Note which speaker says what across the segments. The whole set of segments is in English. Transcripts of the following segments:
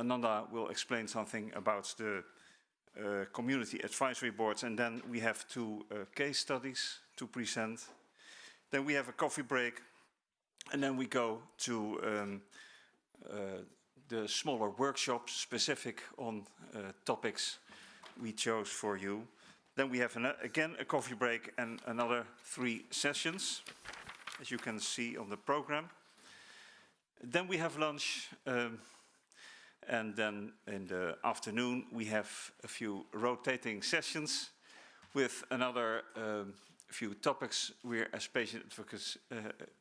Speaker 1: Ananda will explain something about the uh, community advisory boards, and then we have two uh, case studies to present. Then we have a coffee break, and then we go to um, uh, the smaller workshops specific on uh, topics we chose for you. Then we have an, again a coffee break and another three sessions, as you can see on the program. Then we have lunch, um, and then in the afternoon we have a few rotating sessions with another um, few topics we as patient advocates, uh,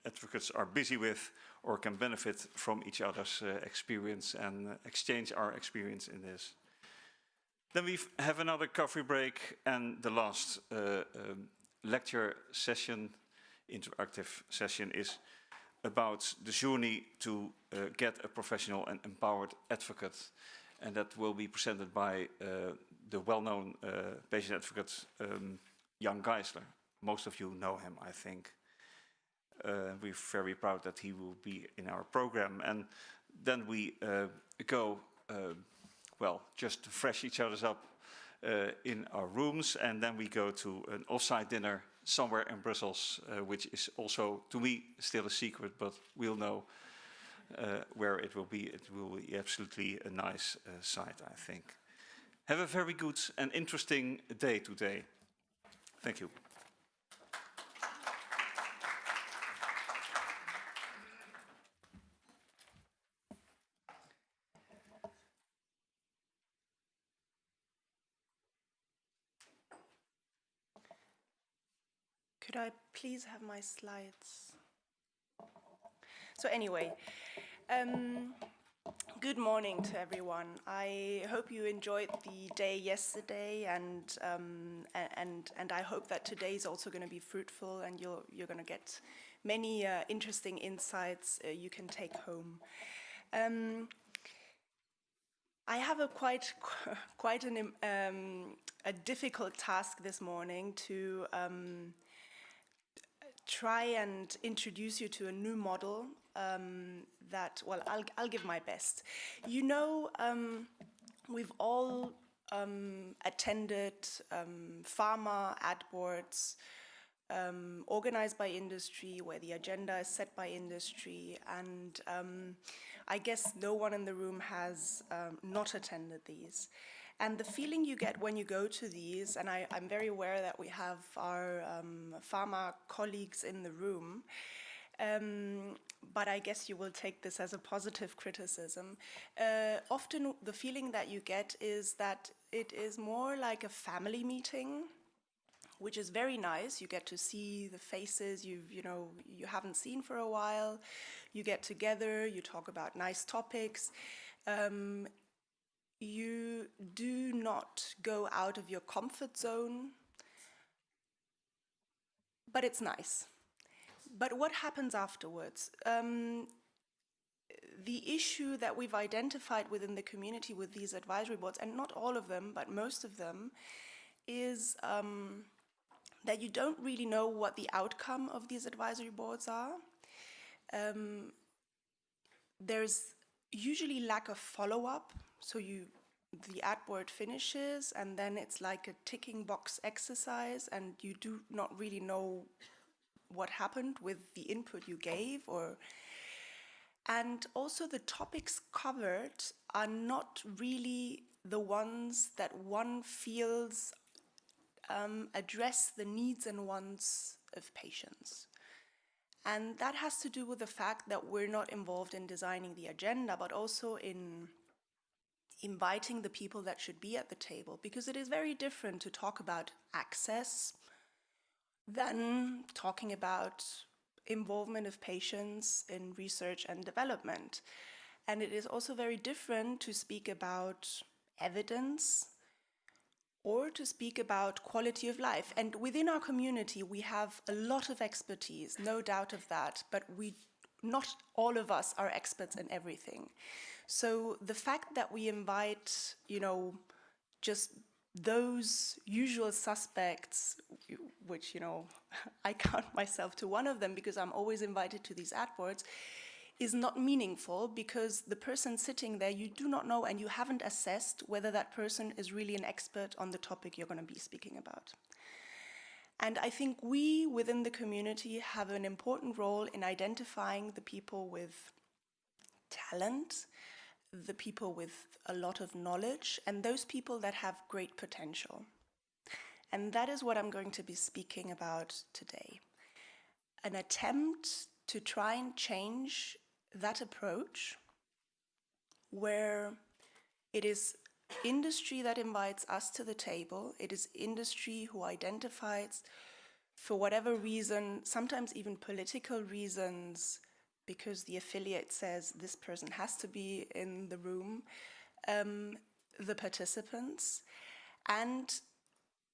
Speaker 1: advocates are busy with or can benefit from each other's uh, experience and exchange our experience in this. Then we have another coffee break and the last uh, um, lecture session, interactive session is about the journey to uh, get a professional and empowered advocate. And that will be presented by uh, the well-known uh, patient advocate um, Jan Geissler. Most of you know him, I think. Uh, we're very proud that he will be in our program. And then we uh, go, uh, well, just to fresh each other's up in our rooms. And then we go to an off-site dinner somewhere in Brussels, uh, which is also, to me, still a secret, but we'll know uh, where it will be. It will be absolutely a nice uh, site, I think. Have a very good and interesting day today. Thank you.
Speaker 2: I please have my slides? So anyway, um, good morning to everyone. I hope you enjoyed the day yesterday and um, and and I hope that today is also going to be fruitful and you're you're going to get many uh, interesting insights uh, you can take home. Um, I have a quite quite an um, a difficult task this morning to um, try and introduce you to a new model um, that, well, I'll, I'll give my best. You know, um, we've all um, attended um, pharma ad boards um, organized by industry, where the agenda is set by industry, and um, I guess no one in the room has not attended these. And the feeling you get when you go to these, and I, am very aware that we have our um, pharma colleagues in the room, um, but I guess you will take this as a positive criticism. Uh, often the feeling that you get is that it is more like a family meeting, which is very nice. You get to see the faces you've, you know, you haven't seen for a while. You get together, you talk about nice topics. Um, you do not go out of your comfort zone, but it's nice. But what happens afterwards? Um, the issue that we've identified within the community with these advisory boards, and not all of them, but most of them, is um, that you don't really know what the outcome of these advisory boards are. Um, there's usually lack of follow-up so you, the ad board finishes and then it's like a ticking box exercise and you do not really know what happened with the input you gave or and also the topics covered are not really the ones that one feels um, address the needs and wants of patients. And that has to do with the fact that we're not involved in designing the agenda, but also in inviting the people that should be at the table because it is very different to talk about access than talking about involvement of patients in research and development. And it is also very different to speak about evidence or to speak about quality of life. And within our community, we have a lot of expertise, no doubt of that, but we not all of us are experts in everything. So the fact that we invite, you know, just those usual suspects, which, you know, I count myself to one of them because I'm always invited to these ad boards, is not meaningful because the person sitting there you do not know and you haven't assessed whether that person is really an expert on the topic you're going to be speaking about. And I think we within the community have an important role in identifying the people with talent, the people with a lot of knowledge, and those people that have great potential. And that is what I'm going to be speaking about today. An attempt to try and change that approach where it is industry that invites us to the table. It is industry who identifies, for whatever reason, sometimes even political reasons, because the affiliate says this person has to be in the room, um, the participants, and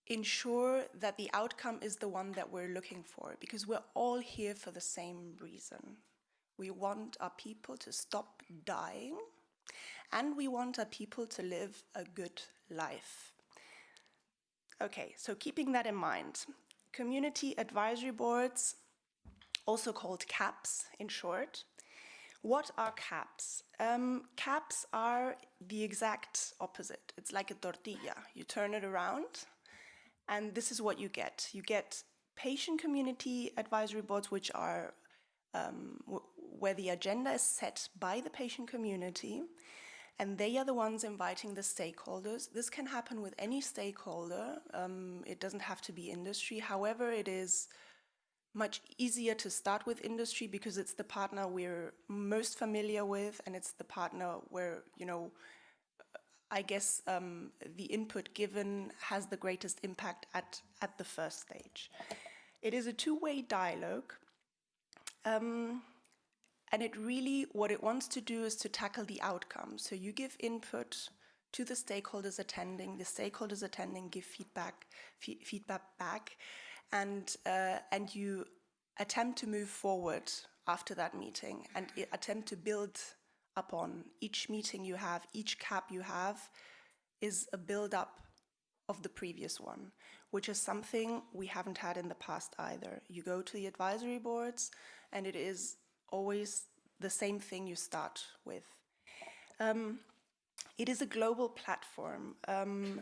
Speaker 2: ensure that the outcome is the one that we're looking for, because we're all here for the same reason. We want our people to stop dying and we want our people to live a good life. Okay, so keeping that in mind, community advisory boards, also called CABs in short. What are CABs? Um, CABs are the exact opposite. It's like a tortilla. You turn it around, and this is what you get. You get patient community advisory boards, which are um, where the agenda is set by the patient community and they are the ones inviting the stakeholders. This can happen with any stakeholder. Um, it doesn't have to be industry. However, it is much easier to start with industry because it's the partner we're most familiar with and it's the partner where, you know, I guess um, the input given has the greatest impact at, at the first stage. It is a two-way dialogue. Um, and it really, what it wants to do is to tackle the outcome. So you give input to the stakeholders attending, the stakeholders attending give feedback, feedback back, and, uh, and you attempt to move forward after that meeting and attempt to build upon each meeting you have, each cap you have is a build up of the previous one, which is something we haven't had in the past either. You go to the advisory boards and it is always the same thing you start with. Um, it is a global platform um,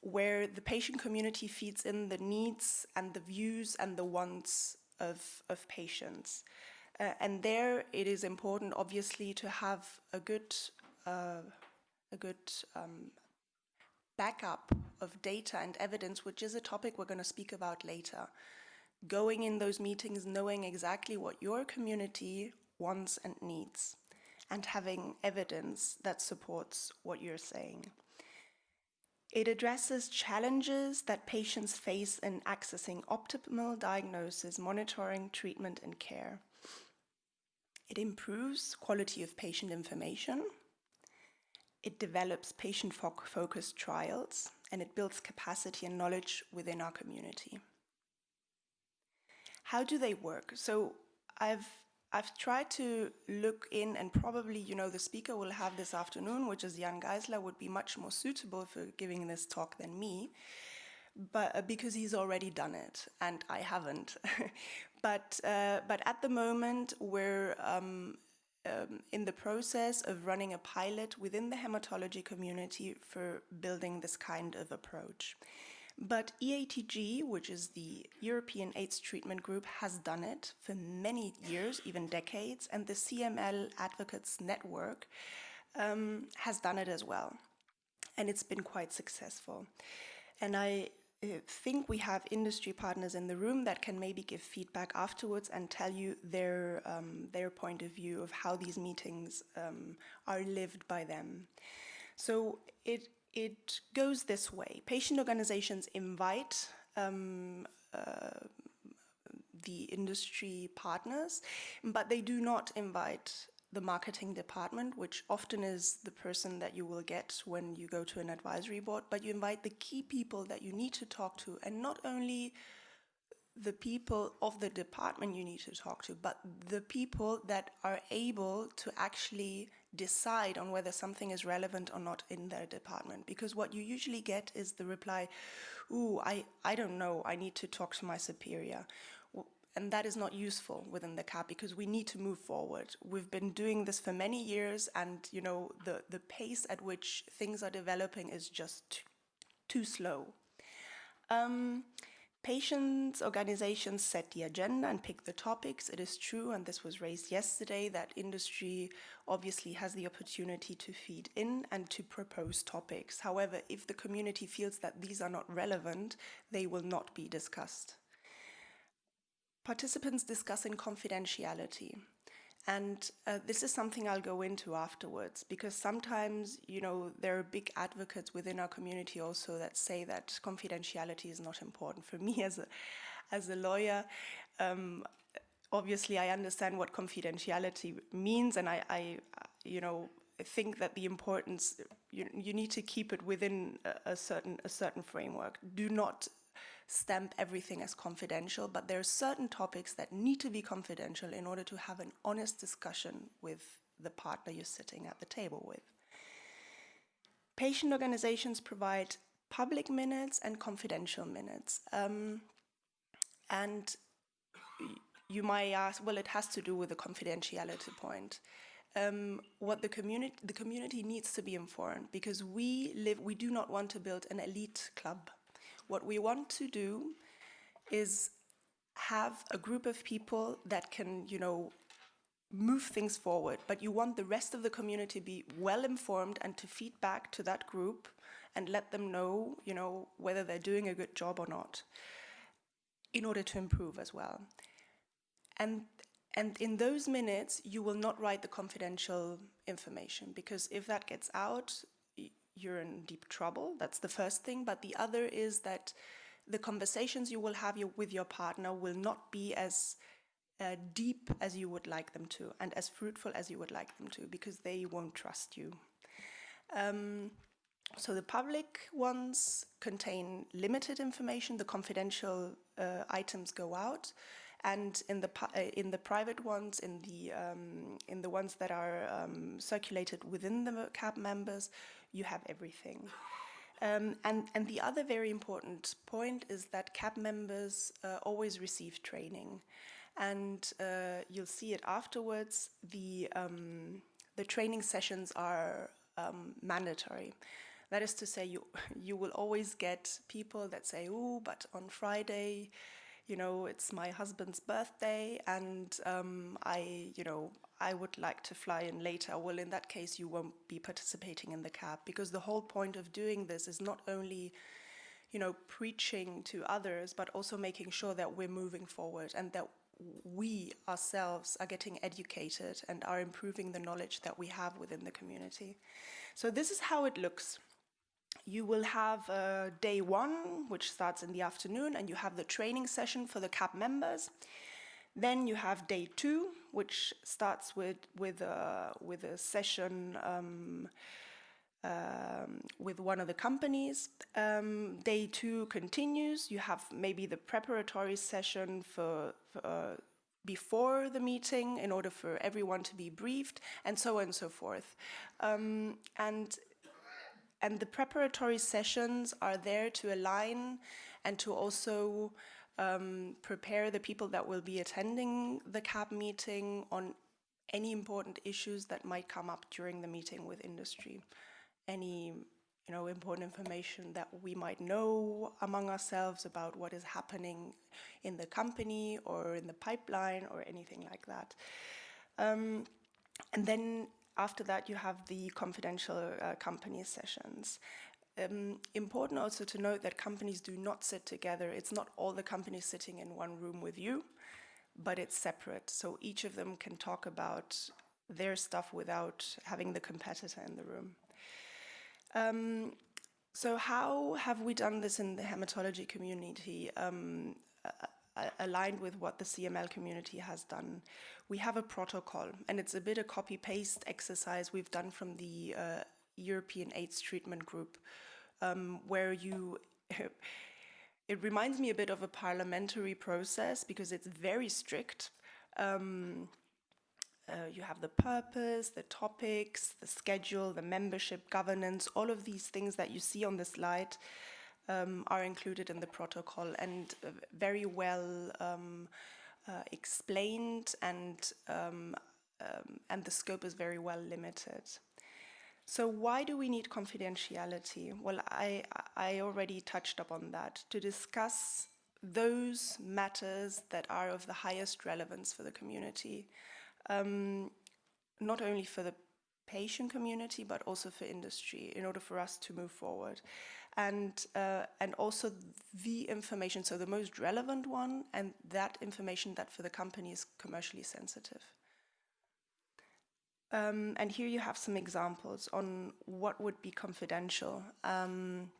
Speaker 2: where the patient community feeds in the needs and the views and the wants of, of patients. Uh, and there it is important, obviously, to have a good, uh, a good um, backup of data and evidence, which is a topic we're going to speak about later going in those meetings knowing exactly what your community wants and needs and having evidence that supports what you're saying. It addresses challenges that patients face in accessing optimal diagnosis, monitoring, treatment and care. It improves quality of patient information. It develops patient-focused trials and it builds capacity and knowledge within our community. How do they work? So I've I've tried to look in and probably, you know, the speaker will have this afternoon, which is Jan Geissler, would be much more suitable for giving this talk than me, but uh, because he's already done it and I haven't. but, uh, but at the moment, we're um, um, in the process of running a pilot within the hematology community for building this kind of approach. But EATG, which is the European AIDS Treatment Group, has done it for many years, even decades, and the CML Advocates Network um, has done it as well. And it's been quite successful. And I uh, think we have industry partners in the room that can maybe give feedback afterwards and tell you their, um, their point of view of how these meetings um, are lived by them. So it it goes this way. Patient organizations invite um, uh, the industry partners, but they do not invite the marketing department, which often is the person that you will get when you go to an advisory board, but you invite the key people that you need to talk to, and not only the people of the department you need to talk to, but the people that are able to actually decide on whether something is relevant or not in their department. Because what you usually get is the reply, ooh, I, I don't know, I need to talk to my superior. and that is not useful within the CAB because we need to move forward. We've been doing this for many years and, you know, the, the pace at which things are developing is just too, slow. Um, Patients, organizations set the agenda and pick the topics. It is true, and this was raised yesterday, that industry obviously has the opportunity to feed in and to propose topics. However, if the community feels that these are not relevant, they will not be discussed. Participants discuss in confidentiality. And uh, this is something I'll go into afterwards because sometimes, you know, there are big advocates within our community also that say that confidentiality is not important. For me as a, as a lawyer, um, obviously I understand what confidentiality means and I, I you know, think that the importance, you, you need to keep it within a, a certain, a certain framework. Do not stamp everything as confidential, but there are certain topics that need to be confidential in order to have an honest discussion with the partner you're sitting at the table with. Patient organizations provide public minutes and confidential minutes. Um, and you might ask, well, it has to do with the confidentiality point. Um, what the community, the community needs to be informed because we live, we do not want to build an elite club what we want to do is have a group of people that can, you know, move things forward, but you want the rest of the community to be well informed and to feed back to that group and let them know, you know, whether they're doing a good job or not in order to improve as well. And and in those minutes, you will not write the confidential information because if that gets out, you're in deep trouble. That's the first thing. But the other is that the conversations you will have with your partner will not be as uh, deep as you would like them to and as fruitful as you would like them to because they won't trust you. Um, so the public ones contain limited information, the confidential uh, items go out, and in the uh, in the private ones, in the um, in the ones that are um, circulated within the CAB members, you have everything. Um, and, and the other very important point is that CAB members uh, always receive training. And uh, you'll see it afterwards. The, um, the training sessions are um, mandatory. That is to say, you, you will always get people that say, oh, but on Friday, you know, it's my husband's birthday and um, I, you know, I would like to fly in later. Well, in that case, you won't be participating in the CAB because the whole point of doing this is not only, you know, preaching to others, but also making sure that we're moving forward and that we ourselves are getting educated and are improving the knowledge that we have within the community. So this is how it looks you will have uh, day one, which starts in the afternoon, and you have the training session for the CAB members. Then you have day two, which starts with with a with a session um, um, with one of the companies. Um, day two continues. You have maybe the preparatory session for, for uh, before the meeting in order for everyone to be briefed, and so on and so forth. Um, and and the preparatory sessions are there to align and to also um, prepare the people that will be attending the CAB meeting on any important issues that might come up during the meeting with industry. Any you know, important information that we might know among ourselves about what is happening in the company or in the pipeline or anything like that. Um, and then after that, you have the confidential uh, company sessions. Um, important also to note that companies do not sit together. It's not all the companies sitting in one room with you, but it's separate. So each of them can talk about their stuff without having the competitor in the room. Um, so how have we done this in the hematology community? Um, aligned with what the CML community has done. We have a protocol, and it's a bit a copy-paste exercise we've done from the uh, European AIDS Treatment Group, um, where you... it reminds me a bit of a parliamentary process because it's very strict. Um, uh, you have the purpose, the topics, the schedule, the membership, governance, all of these things that you see on the slide um, are included in the protocol and uh, very well um, uh, explained and, um, um, and the scope is very well limited. So why do we need confidentiality? Well, I, I already touched upon that. To discuss those matters that are of the highest relevance for the community, um, not only for the patient community, but also for industry in order for us to move forward. And, uh, and also the information, so the most relevant one, and that information that for the company is commercially sensitive. Um, and here you have some examples on what would be confidential. Um,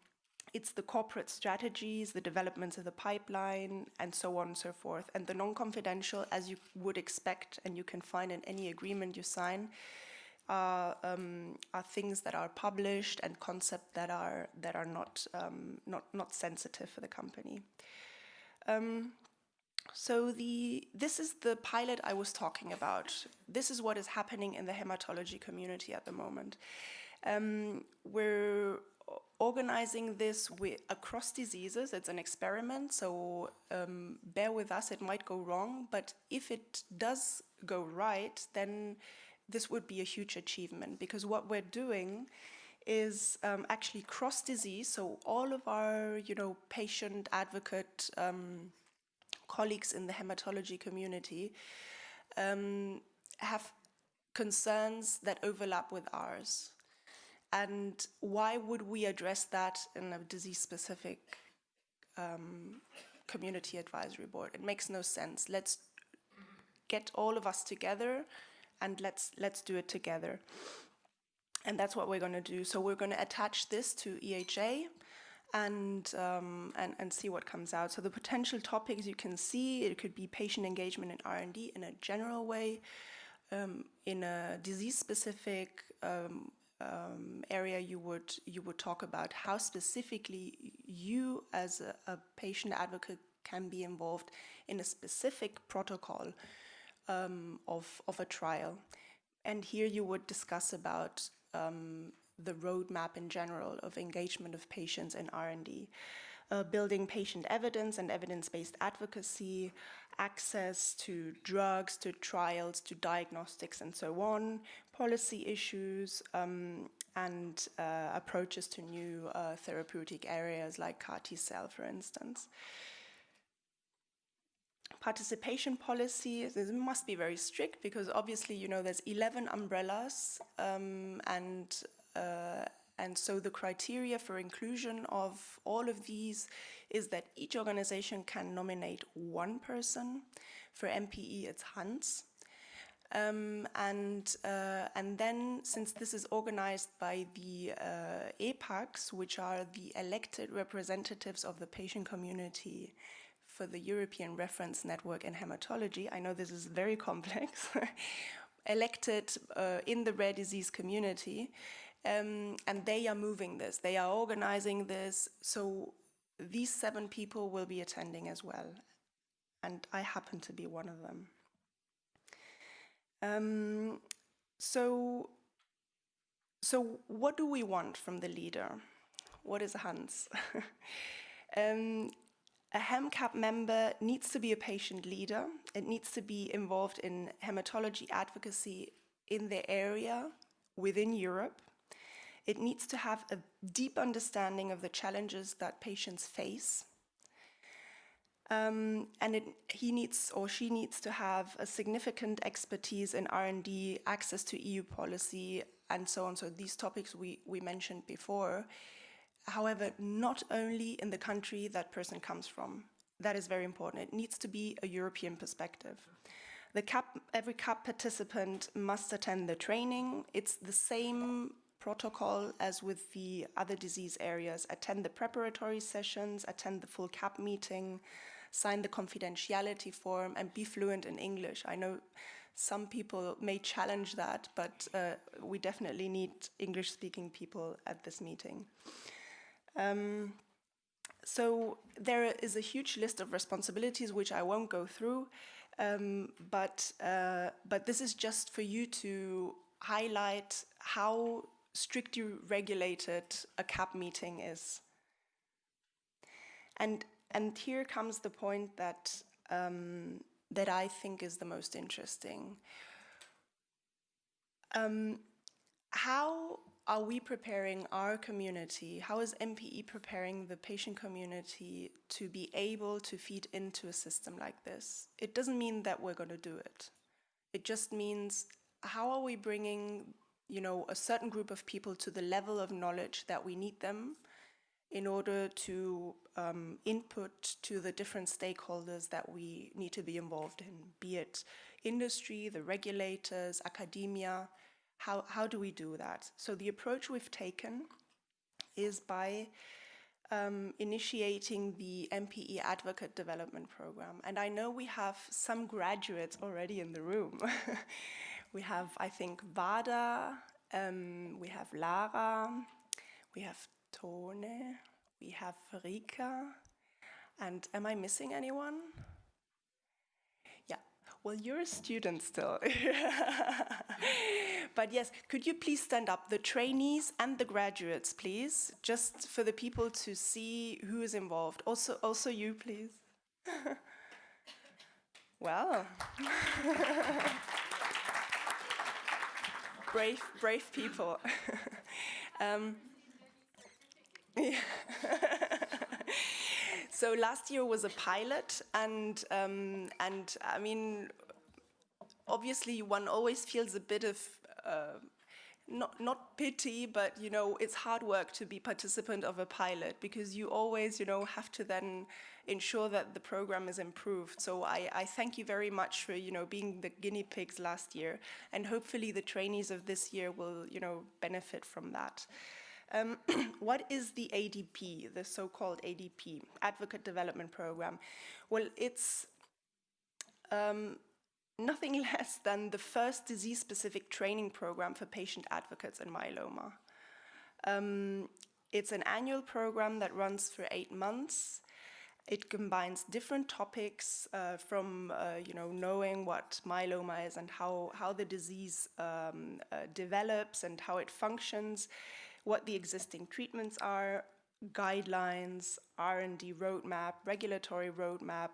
Speaker 2: it's the corporate strategies, the developments of the pipeline, and so on and so forth. And the non-confidential, as you would expect, and you can find in any agreement you sign, are, um, are things that are published and concepts that are that are not um, not not sensitive for the company. Um, so the this is the pilot I was talking about. This is what is happening in the hematology community at the moment. Um, we're organizing this with, across diseases. It's an experiment, so um, bear with us. It might go wrong, but if it does go right, then this would be a huge achievement because what we're doing is um, actually cross disease. So all of our, you know, patient advocate um, colleagues in the hematology community um, have concerns that overlap with ours. And why would we address that in a disease-specific um, community advisory board? It makes no sense. Let's get all of us together and let's let's do it together. And that's what we're going to do. So we're going to attach this to EHA and, um, and, and see what comes out. So the potential topics you can see, it could be patient engagement in R&D in a general way, um, in a disease-specific um, um, area you would you would talk about how specifically you as a, a patient advocate can be involved in a specific protocol um, of, of a trial. And here you would discuss about um, the roadmap in general of engagement of patients in R&D, uh, building patient evidence and evidence-based advocacy, access to drugs, to trials, to diagnostics and so on, policy issues, um, and uh, approaches to new uh, therapeutic areas like CAR T-cell, for instance. Participation policy this must be very strict because obviously you know there's 11 umbrellas um, and and so the criteria for inclusion of all of these is that each organization can nominate one person. For MPE, it's Hans. Um, and, uh, and then, since this is organized by the uh, ePAGs, which are the elected representatives of the patient community for the European Reference Network in Hematology, I know this is very complex, elected uh, in the rare disease community, um, and they are moving this, they are organizing this, so these seven people will be attending as well, and I happen to be one of them. Um, so, so what do we want from the leader? What is a Hans? um, a HEMCAB member needs to be a patient leader. It needs to be involved in hematology advocacy in the area within Europe. It needs to have a deep understanding of the challenges that patients face. Um, and it, he needs or she needs to have a significant expertise in R&D, access to EU policy, and so on. So these topics we, we mentioned before. However, not only in the country that person comes from. That is very important. It needs to be a European perspective. The CAB, every CAB participant must attend the training. It's the same protocol as with the other disease areas. Attend the preparatory sessions, attend the full CAB meeting, sign the confidentiality form, and be fluent in English. I know some people may challenge that, but uh, we definitely need English-speaking people at this meeting. Um, so there is a huge list of responsibilities which I won't go through, um, but, uh, but this is just for you to highlight how strictly regulated a CAB meeting is. And, and here comes the point that, um, that I think is the most interesting. Um, how are we preparing our community? How is MPE preparing the patient community to be able to feed into a system like this? It doesn't mean that we're going to do it. It just means how are we bringing, you know, a certain group of people to the level of knowledge that we need them in order to um, input to the different stakeholders that we need to be involved in, be it industry, the regulators, academia, how, how do we do that? So the approach we've taken is by um, initiating the MPE Advocate Development Program. And I know we have some graduates already in the room. we have, I think, Vada, um, we have Lara, we have Tone, we have Rika, and am I missing anyone? Yeah, well, you're a student still. but yes, could you please stand up, the trainees and the graduates, please, just for the people to see who is involved. Also, also you, please. well. brave, brave people. um. So last year was a pilot, and um, and I mean, obviously one always feels a bit of. Uh, not, not pity, but you know, it's hard work to be participant of a pilot because you always, you know, have to then ensure that the program is improved. So I, I thank you very much for, you know, being the guinea pigs last year, and hopefully the trainees of this year will, you know, benefit from that. Um, what is the ADP, the so-called ADP, Advocate Development Program? Well, it's um, nothing less than the first disease-specific training program for patient advocates in myeloma. Um, it's an annual program that runs for eight months. It combines different topics uh, from, uh, you know, knowing what myeloma is and how, how the disease um, uh, develops and how it functions what the existing treatments are, guidelines, R&D roadmap, regulatory roadmap,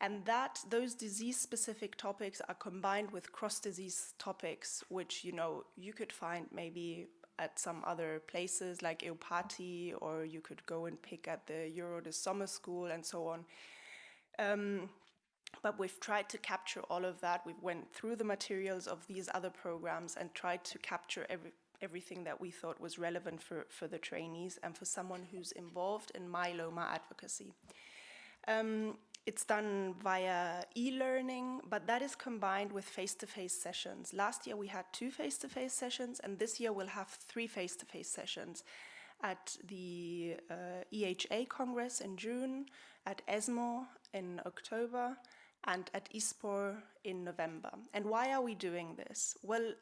Speaker 2: and that those disease-specific topics are combined with cross-disease topics, which you know you could find maybe at some other places like EUPATI, or you could go and pick at the EURORDIS Summer School and so on. Um, but we've tried to capture all of that. We went through the materials of these other programs and tried to capture every, everything that we thought was relevant for, for the trainees and for someone who's involved in myeloma advocacy. Um, it's done via e-learning, but that is combined with face-to-face -face sessions. Last year we had two face-to-face -face sessions, and this year we'll have three face-to-face -face sessions at the uh, EHA Congress in June, at ESMO in October, and at ISPOR in November. And why are we doing this? Well,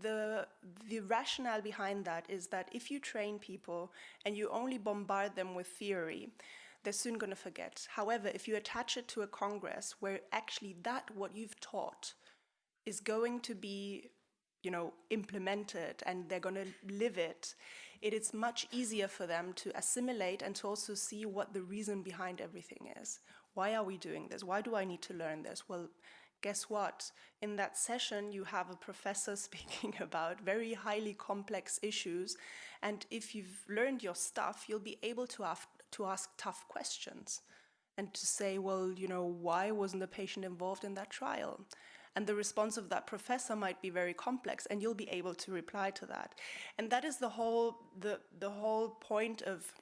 Speaker 2: the, the rationale behind that is that if you train people and you only bombard them with theory, they're soon going to forget. However, if you attach it to a congress where actually that what you've taught is going to be you know, implemented and they're going to live it, it is much easier for them to assimilate and to also see what the reason behind everything is. Why are we doing this? Why do I need to learn this? Well, guess what? In that session, you have a professor speaking about very highly complex issues. And if you've learned your stuff, you'll be able to, to ask tough questions and to say, well, you know, why wasn't the patient involved in that trial? And the response of that professor might be very complex and you'll be able to reply to that. And that is the whole, the, the whole point of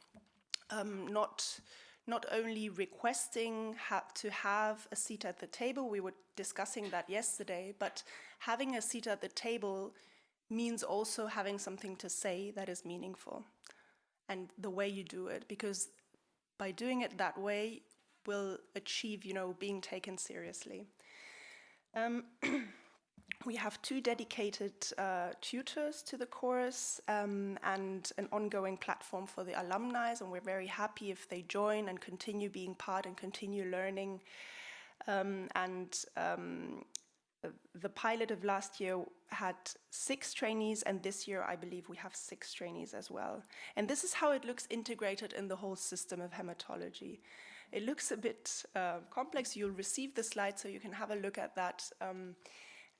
Speaker 2: um, not, not only requesting ha to have a seat at the table, we were discussing that yesterday, but having a seat at the table means also having something to say that is meaningful and the way you do it, because by doing it that way, will achieve, you know, being taken seriously. Um, we have two dedicated uh, tutors to the course um, and an ongoing platform for the alumni, and we're very happy if they join and continue being part and continue learning. Um, and um, the pilot of last year had six trainees, and this year I believe we have six trainees as well. And this is how it looks integrated in the whole system of hematology. it looks a bit uh, complex. You'll receive the slide so you can have a look at that um,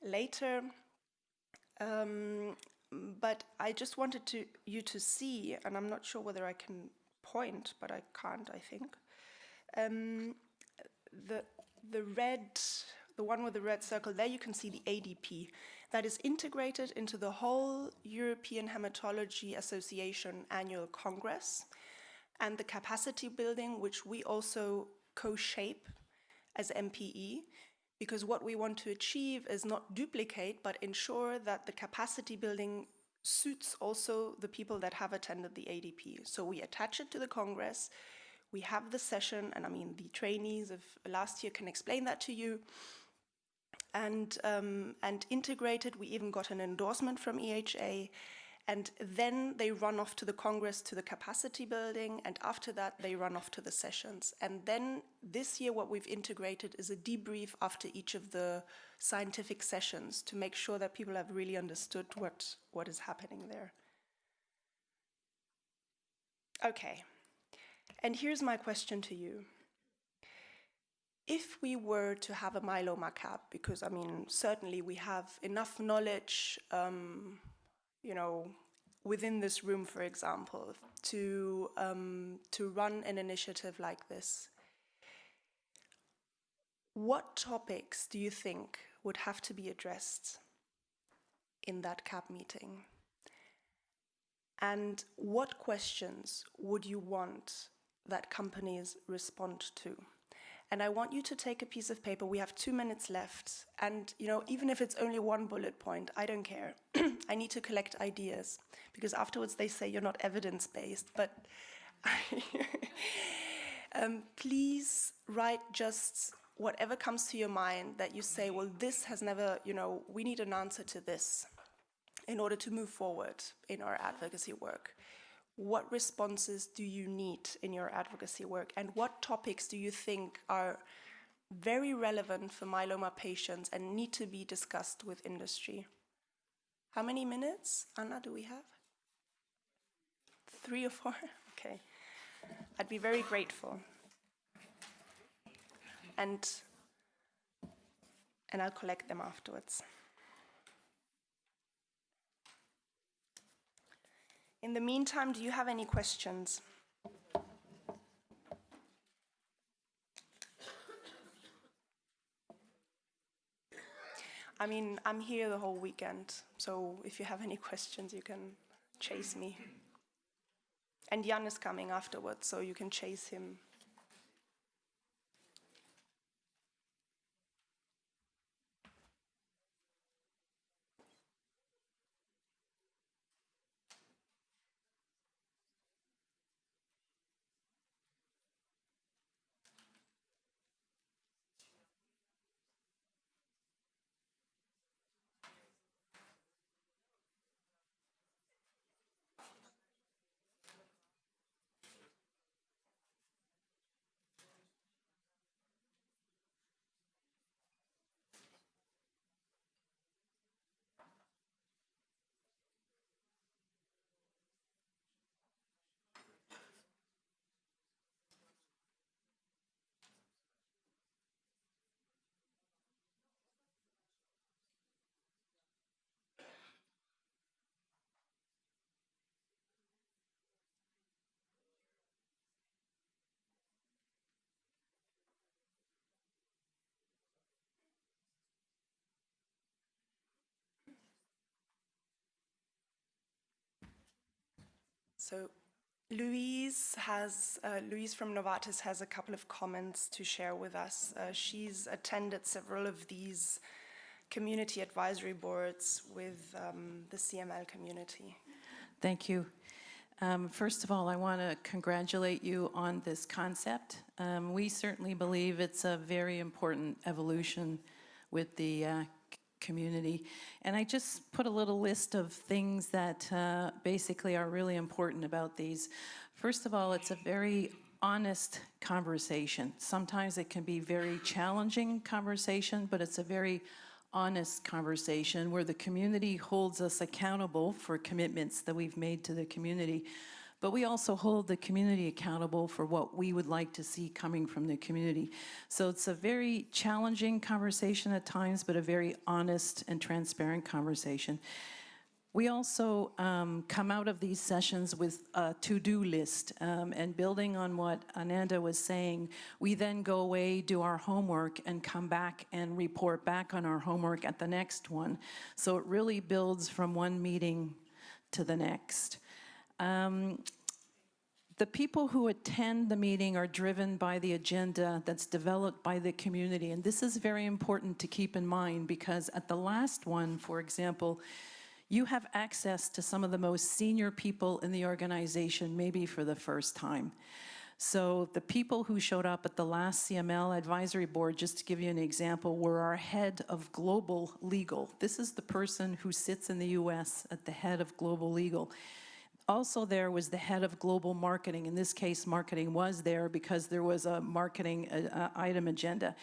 Speaker 2: later. Um, but I just wanted to you to see, and I'm not sure whether I can point, but I can't, I think. Um, the, the red, the one with the red circle, there you can see the ADP. That is integrated into the whole European Hematology Association annual congress and the capacity building, which we also co-shape as MPE, because what we want to achieve is not duplicate, but ensure that the capacity building suits also the people that have attended the ADP. So we attach it to the Congress, we have the session, and I mean, the trainees of last year can explain that to you. And, um, and integrated, we even got an endorsement from EHA, and then they run off to the Congress to the capacity building, and after that, they run off to the sessions. And then this year, what we've integrated is a debrief after each of the scientific sessions to make sure that people have really understood what, what is happening there. Okay, and here's my question to you. If we were to have a myeloma cap, because I mean, certainly we have enough knowledge um, you know, within this room, for example, to, um, to run an initiative like this, what topics do you think would have to be addressed in that CAB meeting? And what questions would you want that companies respond to? And I want you to take a piece of paper. We have two minutes left. And, you know, even if it's only one bullet point, I don't care. I need to collect ideas because afterwards they say you're not evidence based. But um, please write just whatever comes to your mind that you say, well, this has never, you know, we need an answer to this in order to move forward in our advocacy work what responses do you need in your advocacy work and what topics do you think are very relevant for myeloma patients and need to be discussed with industry? How many minutes, Anna, do we have? Three or four? Okay. I'd be very grateful. And, and I'll collect them afterwards. In the meantime, do you have any questions? I mean, I'm here the whole weekend, so if you have any questions, you can chase me. And Jan is coming afterwards, so you can chase him. So Louise has, uh, Louise from Novartis has a couple of comments to share with us. Uh, she's attended several of these community advisory boards with um, the CML community.
Speaker 3: Thank you. Um, first of all, I want to congratulate you on this concept. Um, we certainly believe it's a very important evolution with the uh, community. And I just put a little list of things that uh, basically are really important about these. First of all, it's a very honest conversation. Sometimes it can be very challenging conversation, but it's a very honest conversation where the community holds us accountable for commitments that we've made to the community. But we also hold the community accountable for what we would like to see coming from the community. So it's a very challenging conversation at times, but a very honest and transparent conversation. We also um, come out of these sessions with a to-do list, um, and building on what Ananda was saying, we then go away, do our homework, and come back and report back on our homework at the next one. So it really builds from one meeting to the next. Um, the people who attend the meeting are driven by the agenda that's developed by the community. And this is very important to keep in mind because at the last one, for example, you have access to some of the most senior people in the organization, maybe for the first time. So the people who showed up at the last CML advisory board, just to give you an example, were our head of global legal. This is the person who sits in the US at the head of global legal. Also there was the head of global marketing. In this case, marketing was there because there was a marketing uh, item agenda.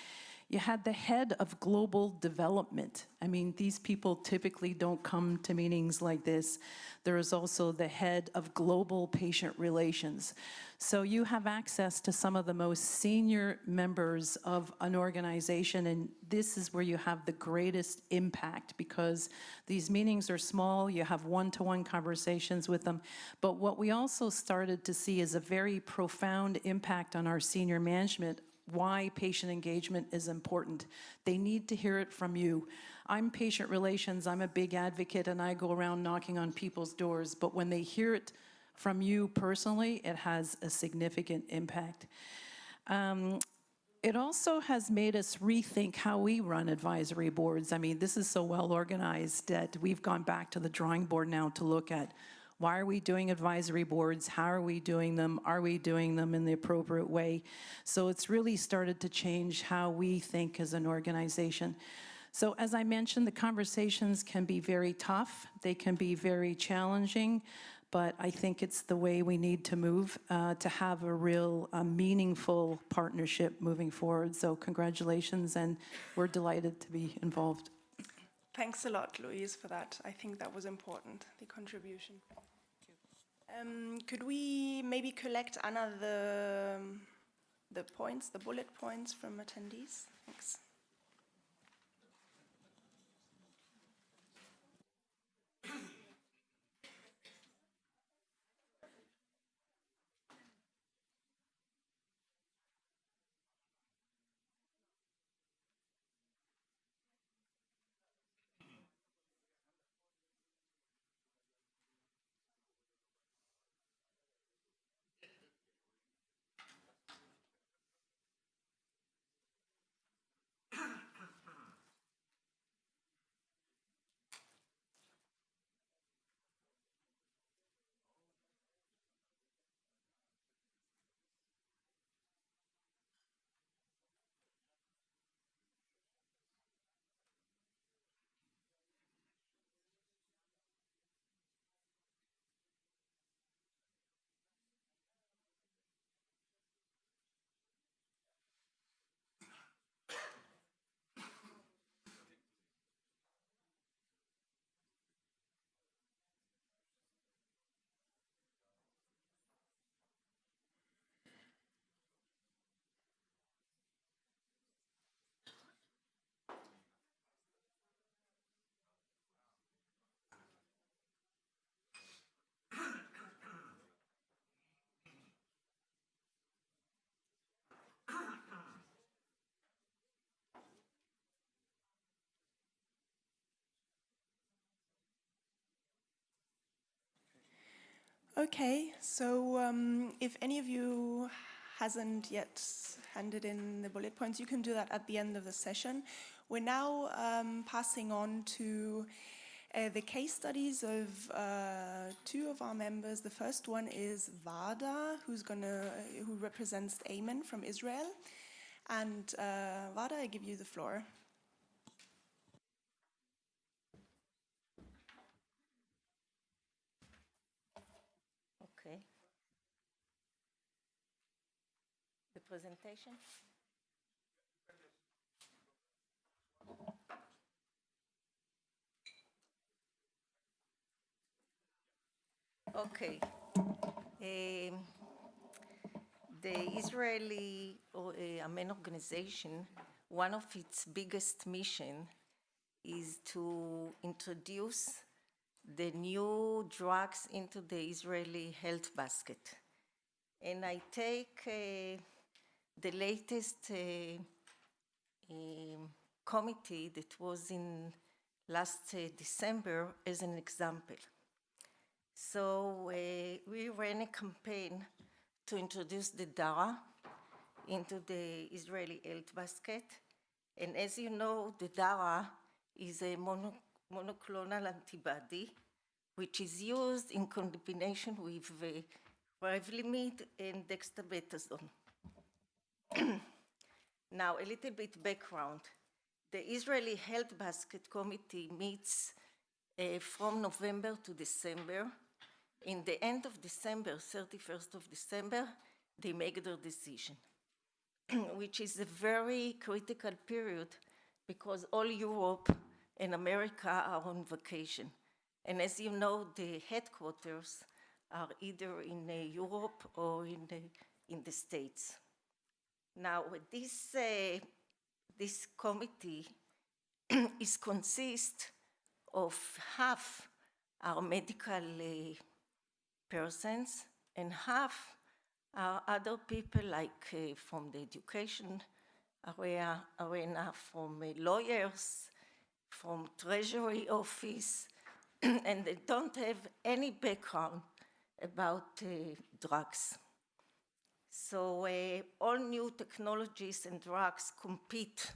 Speaker 3: You had the head of global development. I mean, these people typically don't come to meetings like this. There is also the head of global patient relations. So you have access to some of the most senior members of an organization, and this is where you have the greatest impact because these meetings are small, you have one-to-one -one conversations with them. But what we also started to see is a very profound impact on our senior management why patient engagement is important. They need to hear it from you. I'm patient relations, I'm a big advocate, and I go around knocking on people's doors, but when they hear it from you personally, it has a significant impact. Um, it also has made us rethink how we run advisory boards. I mean, this is so well organized that we've gone back to the drawing board now to look at why are we doing advisory boards? How are we doing them? Are we doing them in the appropriate way? So it's really started to change how we think as an organization. So as I mentioned, the conversations can be very tough. They can be very challenging, but I think it's the way we need to move uh, to have a real uh, meaningful partnership moving forward. So congratulations, and we're delighted to be involved.
Speaker 2: Thanks a lot, Louise, for that. I think that was important, the contribution. Um, could we maybe collect, Anna, the, the points, the bullet points from attendees? Thanks. Okay, so um, if any of you hasn't yet handed in the bullet points, you can do that at the end of the session. We're now um, passing on to uh, the case studies of uh, two of our members. The first one is Vada, who's gonna, who represents Amen from Israel. And uh, Vada, I give you the floor.
Speaker 4: Okay. The presentation? Okay. Uh, the Israeli or, uh, Amen organization, one of its biggest mission is to introduce the new drugs into the Israeli health basket. And I take uh, the latest uh, um, committee that was in last uh, December as an example. So uh, we ran a campaign to introduce the DARA into the Israeli health basket. And as you know, the DARA is a mono, monoclonal antibody which is used in combination with uh, Revlimid and dexamethasone. now, a little bit background. The Israeli Health Basket Committee meets uh, from November to December. In the end of December, 31st of December, they make their decision, which is a very critical period because all Europe and America are on vacation. And as you know, the headquarters are either in uh, Europe or in the, in the States. Now, this, uh, this committee is consist of half our medical uh, persons and half are other people like uh, from the education area, arena, from uh, lawyers, from treasury office, and they don't have any background about uh, drugs. So uh, all new technologies and drugs compete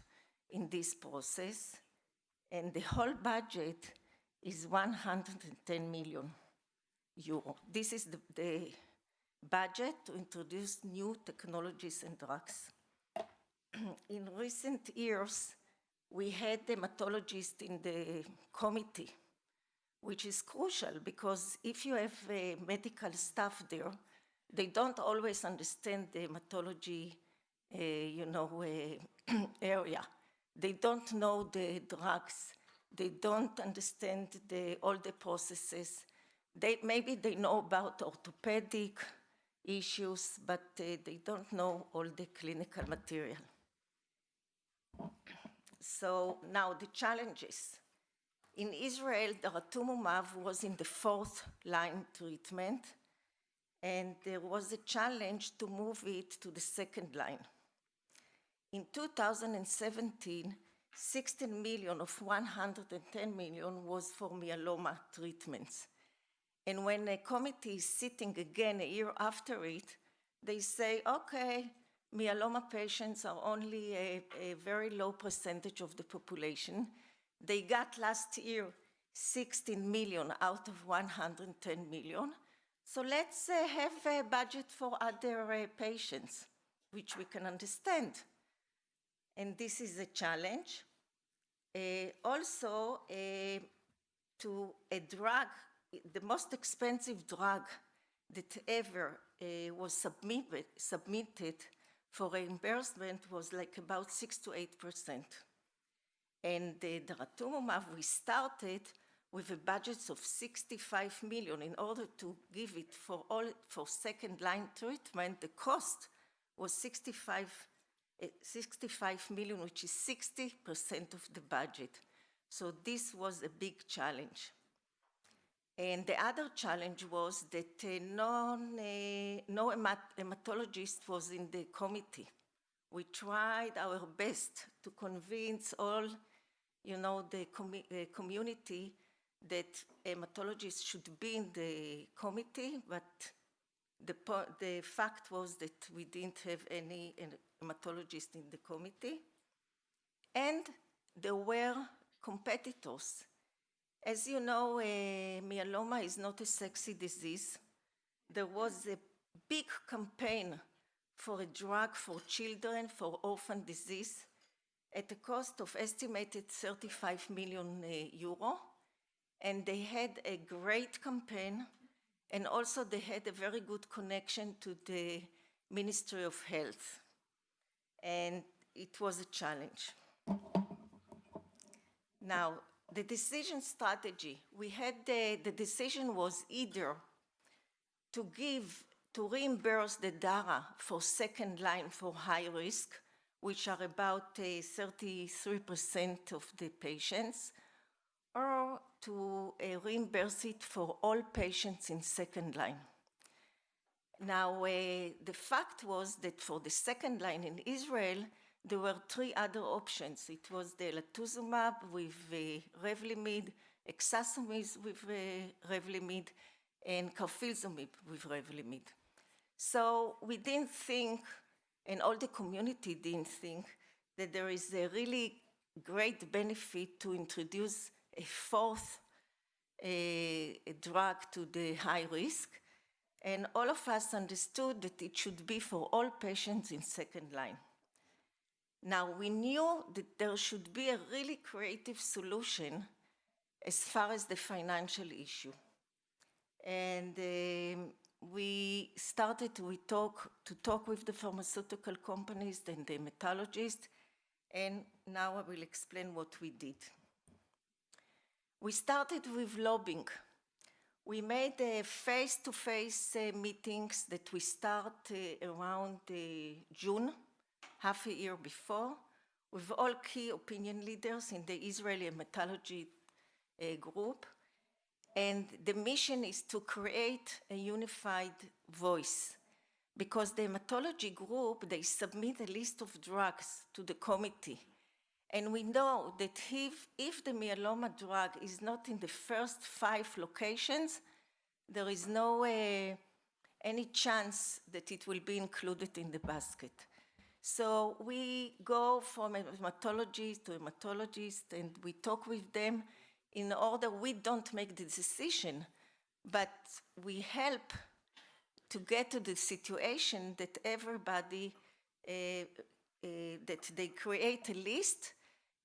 Speaker 4: in this process, and the whole budget is 110 million euro. This is the, the budget to introduce new technologies and drugs. in recent years, we had hematologists in the committee, which is crucial because if you have uh, medical staff there, they don't always understand the hematology, uh, you know, uh, area. They don't know the drugs. They don't understand the, all the processes. They, maybe they know about orthopedic issues, but uh, they don't know all the clinical material. So now the challenges. In Israel, daratumumab was in the fourth line treatment, and there was a challenge to move it to the second line. In 2017, 16 million of 110 million was for myeloma treatments. And when a committee is sitting again a year after it, they say, okay, myeloma patients are only a, a very low percentage of the population. They got last year 16 million out of 110 million. So let's uh, have a budget for other uh, patients, which we can understand. And this is a challenge. Uh, also, uh, to a drug, the most expensive drug that ever uh, was submitted, submitted for reimbursement was like about 6 to 8 percent. And the daratumumab, we started with a budget of 65 million in order to give it for all for second line treatment. The cost was 65, uh, 65 million, which is 60 percent of the budget. So this was a big challenge. And the other challenge was that uh, non, uh, no hemat hematologist was in the committee. We tried our best to convince all, you know, the com community that hematologists should be in the committee, but the, the fact was that we didn't have any hematologist in the committee. And there were competitors as you know, uh, myeloma is not a sexy disease. There was a big campaign for a drug for children for orphan disease at a cost of estimated 35 million uh, euro. And they had a great campaign and also they had a very good connection to the Ministry of Health. And it was a challenge. Now, the decision strategy, we had the, the decision was either to give to reimburse the DARA for second line for high risk, which are about uh, 33% of the patients, or to uh, reimburse it for all patients in second line. Now, uh, the fact was that for the second line in Israel, there were three other options. It was elotuzumab with uh, Revlimid, ixazomib with uh, Revlimid, and carfilzomib with Revlimid. So we didn't think, and all the community didn't think, that there is a really great benefit to introduce a fourth a, drug to the high risk. And all of us understood that it should be for all patients in second line. Now, we knew that there should be a really creative solution as far as the financial issue. And um, we started to talk, to talk with the pharmaceutical companies and the hematologists, and now I will explain what we did. We started with lobbying. We made face-to-face -face, uh, meetings that we start uh, around uh, June, half a year before, with all key opinion leaders in the Israeli hematology uh, group. And the mission is to create a unified voice because the hematology group, they submit a list of drugs to the committee. And we know that if, if the myeloma drug is not in the first five locations, there is no uh, any chance that it will be included in the basket. So we go from hematologist to hematologist and we talk with them in order we don't make the decision, but we help to get to the situation that everybody, uh, uh, that they create a list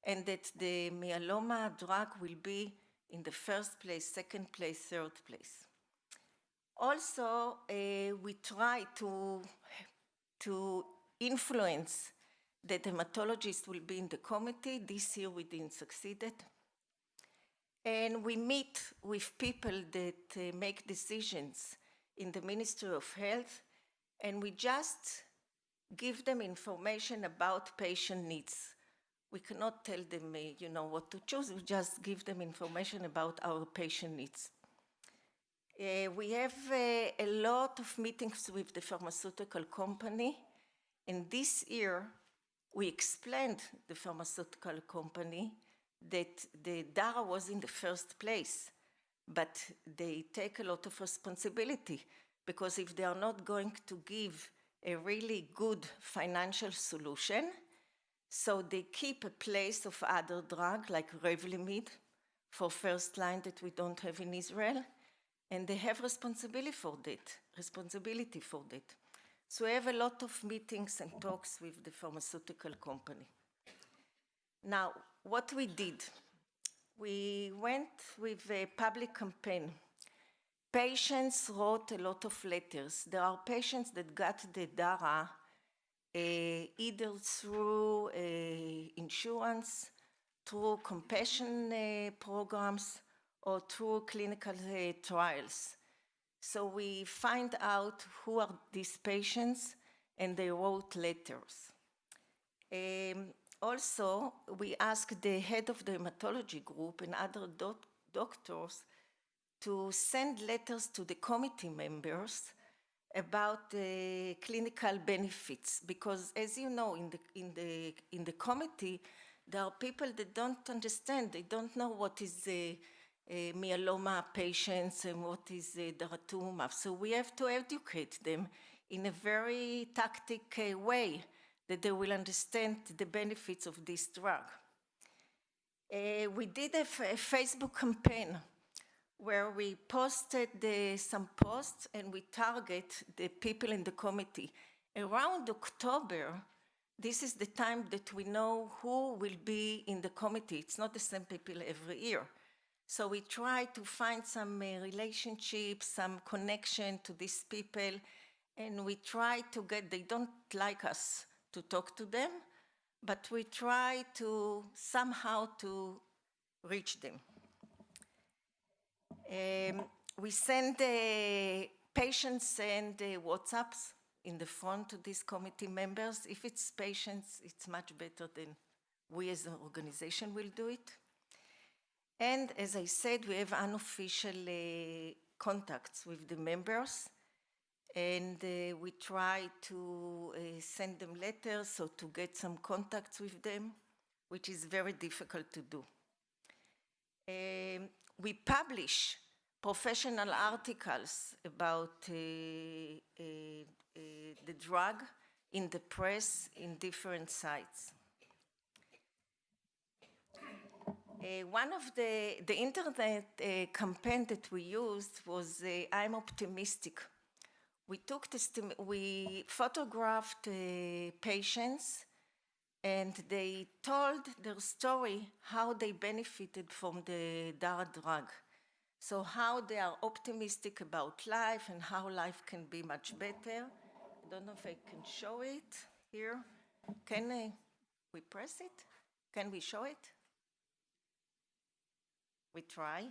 Speaker 4: and that the myeloma drug will be in the first place, second place, third place. Also, uh, we try to, to influence that hematologists will be in the committee. This year we didn't succeed it. And we meet with people that uh, make decisions in the Ministry of Health, and we just give them information about patient needs. We cannot tell them, uh, you know, what to choose. We just give them information about our patient needs. Uh, we have uh, a lot of meetings with the pharmaceutical company, and this year we explained the pharmaceutical company that the DARA was in the first place, but they take a lot of responsibility because if they are not going to give a really good financial solution, so they keep a place of other drug like Revlimid for first line that we don't have in Israel, and they have responsibility for that, responsibility for that. So we have a lot of meetings and talks with the pharmaceutical company. Now, what we did, we went with a public campaign. Patients wrote a lot of letters. There are patients that got the DARA either through insurance, through compassion uh, programs, or through clinical uh, trials. So we find out who are these patients and they wrote letters. Um, also, we asked the head of the hematology group and other doc doctors to send letters to the committee members about the clinical benefits because as you know in the in the in the committee there are people that don't understand they don't know what is the uh, myeloma patients and what is the daratumumab so we have to educate them in a very tactic uh, way that they will understand the benefits of this drug. Uh, we did a, Facebook campaign where we posted the, some posts and we target the people in the committee. Around October, this is the time that we know who will be in the committee. It's not the same people every year. So we try to find some uh, relationship, some connection to these people, and we try to get, they don't like us, to talk to them, but we try to somehow to reach them. Um, we send uh, patients send uh, WhatsApps in the front to these committee members. If it's patients, it's much better than we as an organization will do it. And as I said, we have unofficial uh, contacts with the members and uh, we try to uh, send them letters or to get some contacts with them, which is very difficult to do. Um, we publish professional articles about uh, uh, uh, the drug in the press in different sites. Uh, one of the, the internet uh, campaign that we used was uh, I'm optimistic. We took we photographed patients and they told their story how they benefited from the DART drug. So how they are optimistic about life and how life can be much better. I don't know if I can show it here. Can uh, we press it? Can we show it? We try.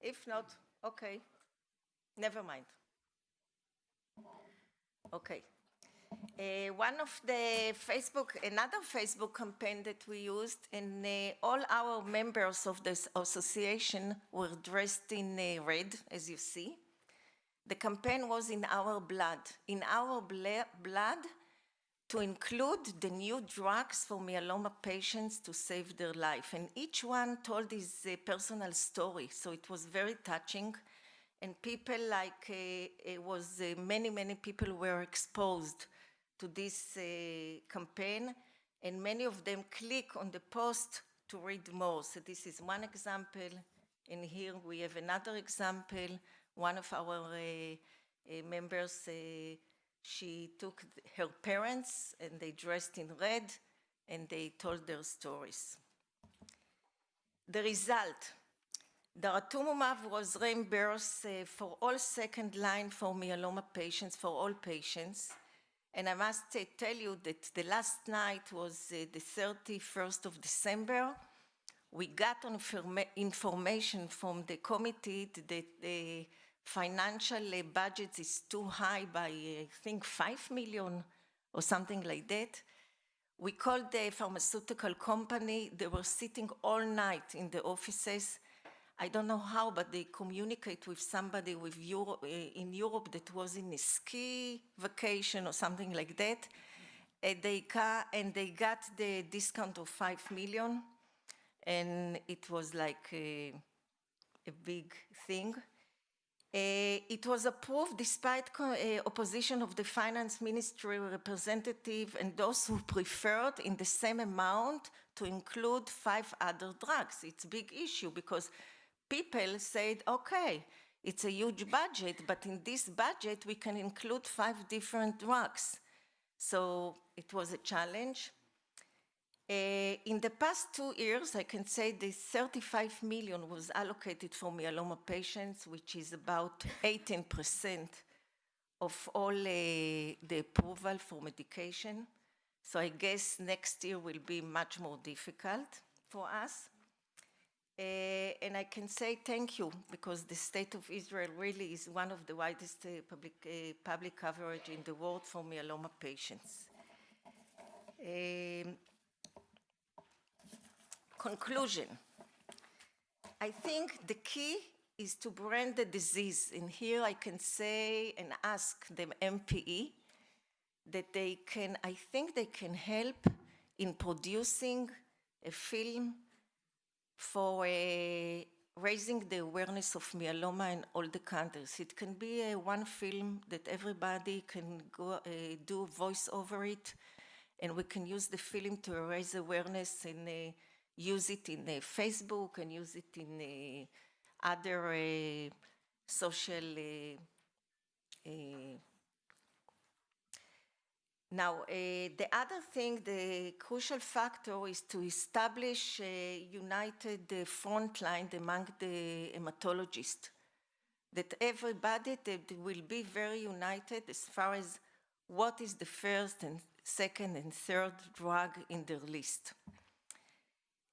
Speaker 4: If not, okay, never mind. Okay. Uh, one of the Facebook, another Facebook campaign that we used, and uh, all our members of this association were dressed in uh, red, as you see. The campaign was in our blood. In our blood, to include the new drugs for myeloma patients to save their life. And each one told his uh, personal story, so it was very touching. And people like, uh, it was uh, many, many people were exposed to this uh, campaign, and many of them click on the post to read more. So this is one example, and here we have another example. One of our uh, uh, members she took her parents and they dressed in red and they told their stories. The result, daratumumab was reimbursed uh, for all second line for myeloma patients, for all patients. And I must uh, tell you that the last night was uh, the 31st of December. We got information from the committee that the financial budget is too high by, I think, 5 million or something like that. We called the pharmaceutical company. They were sitting all night in the offices. I don't know how, but they communicate with somebody with Euro, uh, in Europe that was in a ski vacation or something like that. And they, and they got the discount of 5 million. And it was like a, a big thing. Uh, it was approved despite uh, opposition of the finance ministry representative and those who preferred in the same amount to include five other drugs. It's a big issue because people said, okay, it's a huge budget, but in this budget we can include five different drugs. So it was a challenge. Uh, in the past two years, I can say the 35 million was allocated for myeloma patients, which is about 18% of all uh, the approval for medication. So I guess next year will be much more difficult for us. Uh, and I can say thank you because the state of Israel really is one of the widest uh, public, uh, public coverage in the world for myeloma patients. Conclusion. I think the key is to brand the disease. And here I can say and ask the MPE that they can, I think they can help in producing a film for a, raising the awareness of myeloma in all the countries. It can be a one film that everybody can go uh, do voice over it, and we can use the film to raise awareness in a use it in Facebook and use it in other uh, social now, uh, the other thing, the crucial factor is to establish a united front line among the hematologists. that everybody that will be very united as far as what is the first and second and third drug in their list.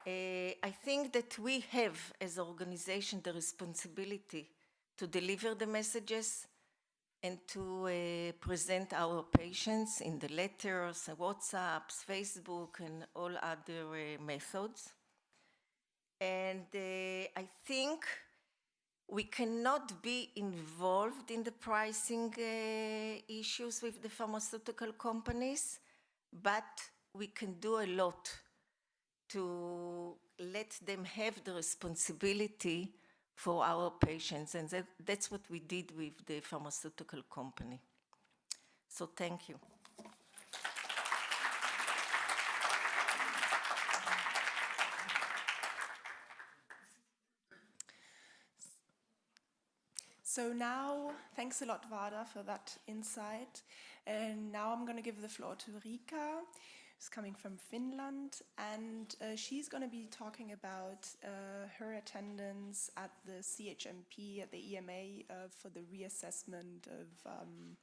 Speaker 4: Uh, I think that we have, as an organization, the responsibility to deliver the messages and to uh, present our patients in the letters, WhatsApps, Facebook, and all other uh, methods. And uh, I think we cannot be involved in the pricing issues with the pharmaceutical companies, but we can do a lot to let them have the responsibility for our patients. And that, that's what we did with the pharmaceutical company. So thank you.
Speaker 2: So now, thanks a lot, Vada, for that insight. And now I'm going to give the floor to Rika, who's coming from Finland, and uh, she's going to be talking about uh, her attendance at the CHMP, at the EMA, uh, for the reassessment of um.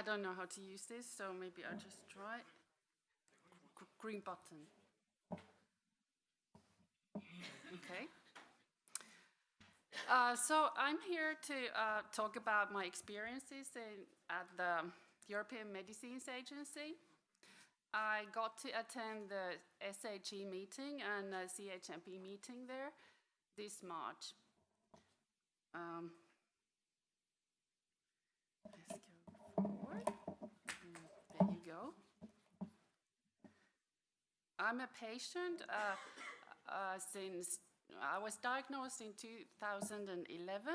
Speaker 5: I don't know how to use this, so maybe I'll just try. G- Green button. Okay. Uh, so I'm here to uh, talk about my experiences in, at the European Medicines Agency. I got to attend the SAG meeting and the CHMP meeting there this March. Um, let's go forward. Mm, There you go. I'm a patient uh, uh, since I was diagnosed in 2011.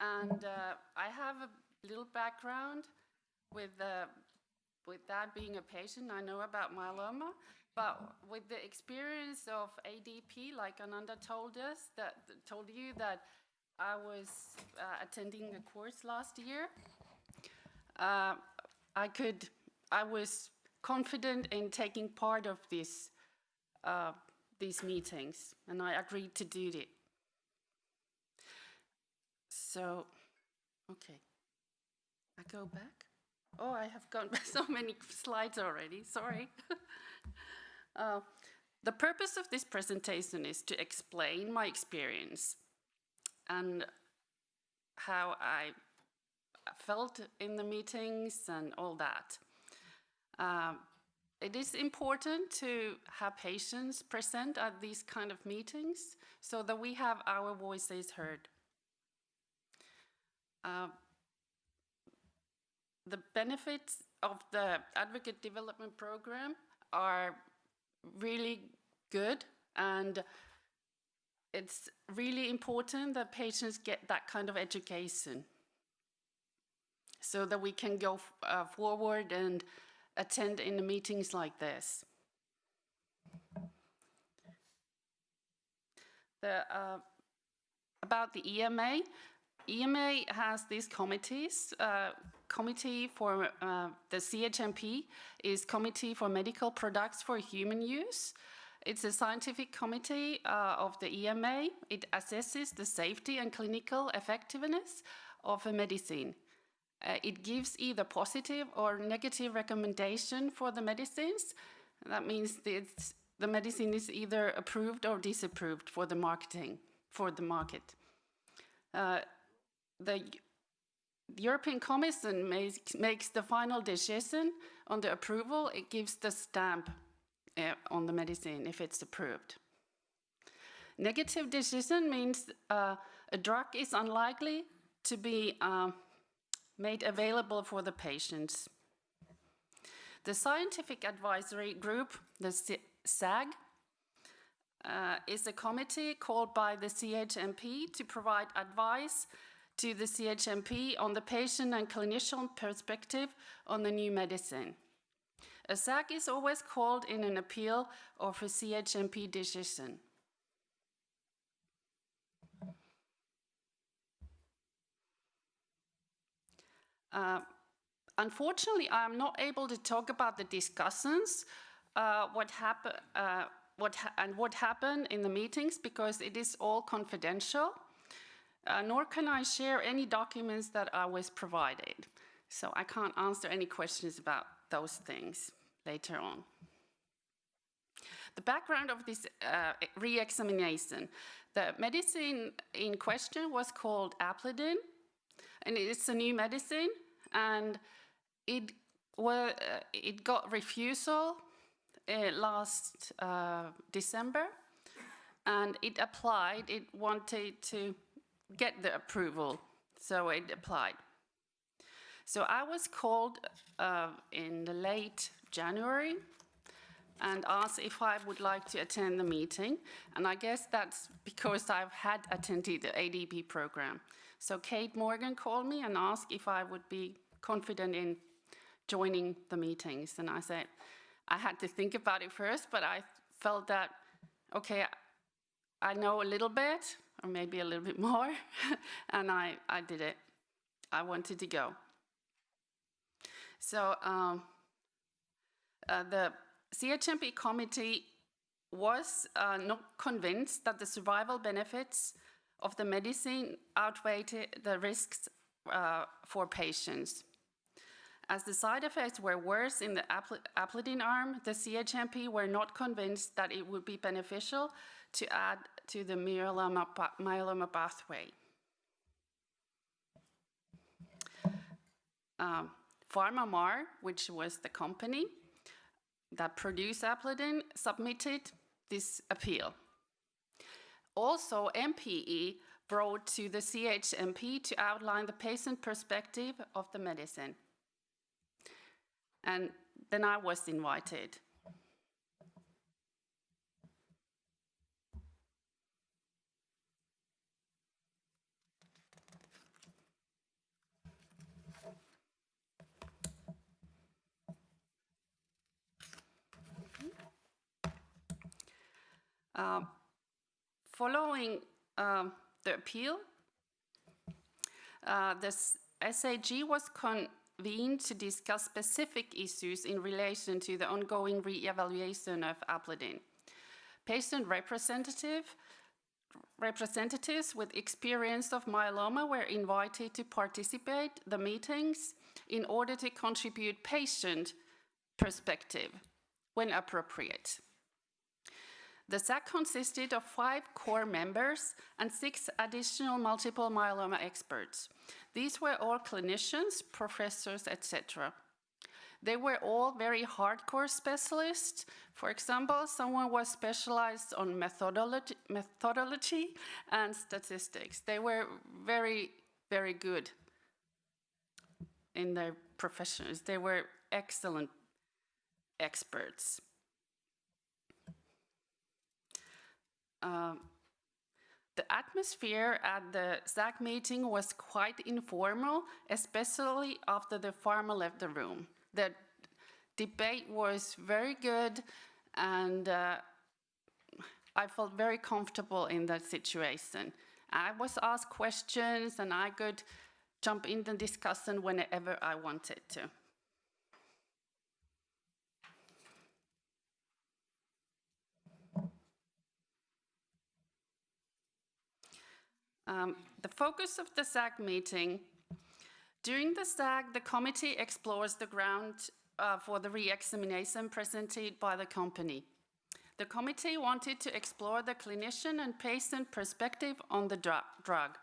Speaker 5: And uh, I have a little background with, uh, with that being a patient. I know about myeloma, but with the experience of ADP, like Ananda told us, that told you that I was uh, attending a course last year. Uh, I could, I was confident in taking part of this, uh, these meetings, and I agreed to do it. So, okay, I go back. Oh, I have gone by so many slides already. Sorry. Uh, the purpose of this presentation is to explain my experience and how I felt in the meetings and all that. Um, it is important to have patients present at these kind of meetings so that we have our voices heard. Uh, the benefits of the advocate development program are really good and it's really important that patients get that kind of education so that we can go uh, forward and attend in the meetings like this. The, uh, about the EMA, EMA has these committees. Uh, committee for uh, the CHMP is Committee for Medical Products for Human Use. It's a scientific committee uh, of the EMA. It assesses the safety and clinical effectiveness of a medicine. Uh, it gives either positive or negative recommendation for the medicines. That means that the medicine is either approved or disapproved for the marketing, for the market. Uh, the European Commission makes, makes the final decision on the approval. It gives the stamp uh, on the medicine if it's approved. Negative decision means uh, a drug is unlikely to be uh, made available for the patients. The Scientific Advisory Group, the SAG, uh, is a committee called by the CHMP to provide advice to the CHMP on the patient and clinician perspective on the new medicine. A SAG is always called in an appeal of a CHMP decision. Uh, unfortunately, I'm not able to talk about the discussions, uh, what happened, uh, what ha and what happened in the meetings because it is all confidential. Uh, nor can I share any documents that I was provided. So I can't answer any questions about those things later on. The background of this uh, re-examination. The medicine in question was called Aplidin, and it's a new medicine, and it, uh, it got refusal uh, last uh, December, and it applied, it wanted to get the approval, so it applied. So I was called uh, in the late January and asked if I would like to attend the meeting. And I guess that's because I've had attended the ADP program. So Kate Morgan called me and asked if I would be confident in joining the meetings. And I said, I had to think about it first, but I felt that, okay, I know a little bit, or maybe a little bit more, and I, I did it. I wanted to go. So um, uh, the CHMP committee was uh, not convinced that the survival benefits of the medicine outweighed the risks uh, for patients. As the side effects were worse in the Aplidin arm, the CHMP were not convinced that it would be beneficial to add to the myeloma, myeloma pathway. Um, PharmaMar, which was the company that produced Aplidin, submitted this appeal. Also, MPE brought to the CHMP to outline the patient perspective of the medicine. And then I was invited. Um, following um, the appeal, uh, the SAG was convened to discuss specific issues in relation to the ongoing re-evaluation of Aplidin. Patient representative, representatives with experience of myeloma were invited to participate the meetings in order to contribute patient perspective when appropriate. The SAG consisted of five core members and six additional multiple myeloma experts. These were all clinicians, professors, etc. They were all very hardcore specialists. For example, someone was specialized on methodology, methodology and statistics. They were very, very good in their professions. They were excellent experts. Um, the atmosphere at the SAG meeting was quite informal, especially after the pharma left the room. The debate was very good, and uh, I felt very comfortable in that situation. I was asked questions, and I could jump in the discussion whenever I wanted to. Um, the focus of the SAG meeting, during the SAG, the committee explores the ground uh, for the re-examination presented by the company. The committee wanted to explore the clinician and patient perspective on the dr drug,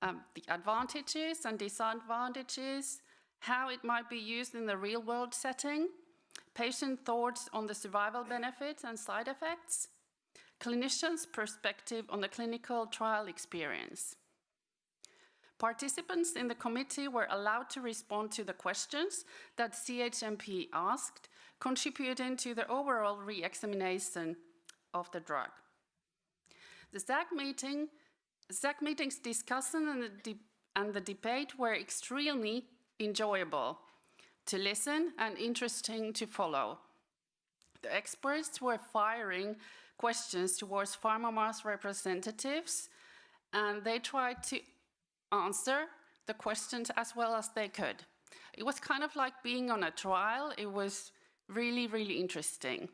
Speaker 5: um, the advantages and disadvantages, how it might be used in the real world setting, patient thoughts on the survival benefits and side effects, clinicians' perspective on the clinical trial experience. Participants in the committee were allowed to respond to the questions that CHMP asked, contributing to the overall re-examination of the drug. The SAG meeting, SAG meeting's discussion and the, and the debate were extremely enjoyable. to listen and interesting to follow. The experts were firing questions towards PharmaMar's representatives, and they tried to answer the questions as well as they could. It was kind of like being on a trial. It was really, really interesting.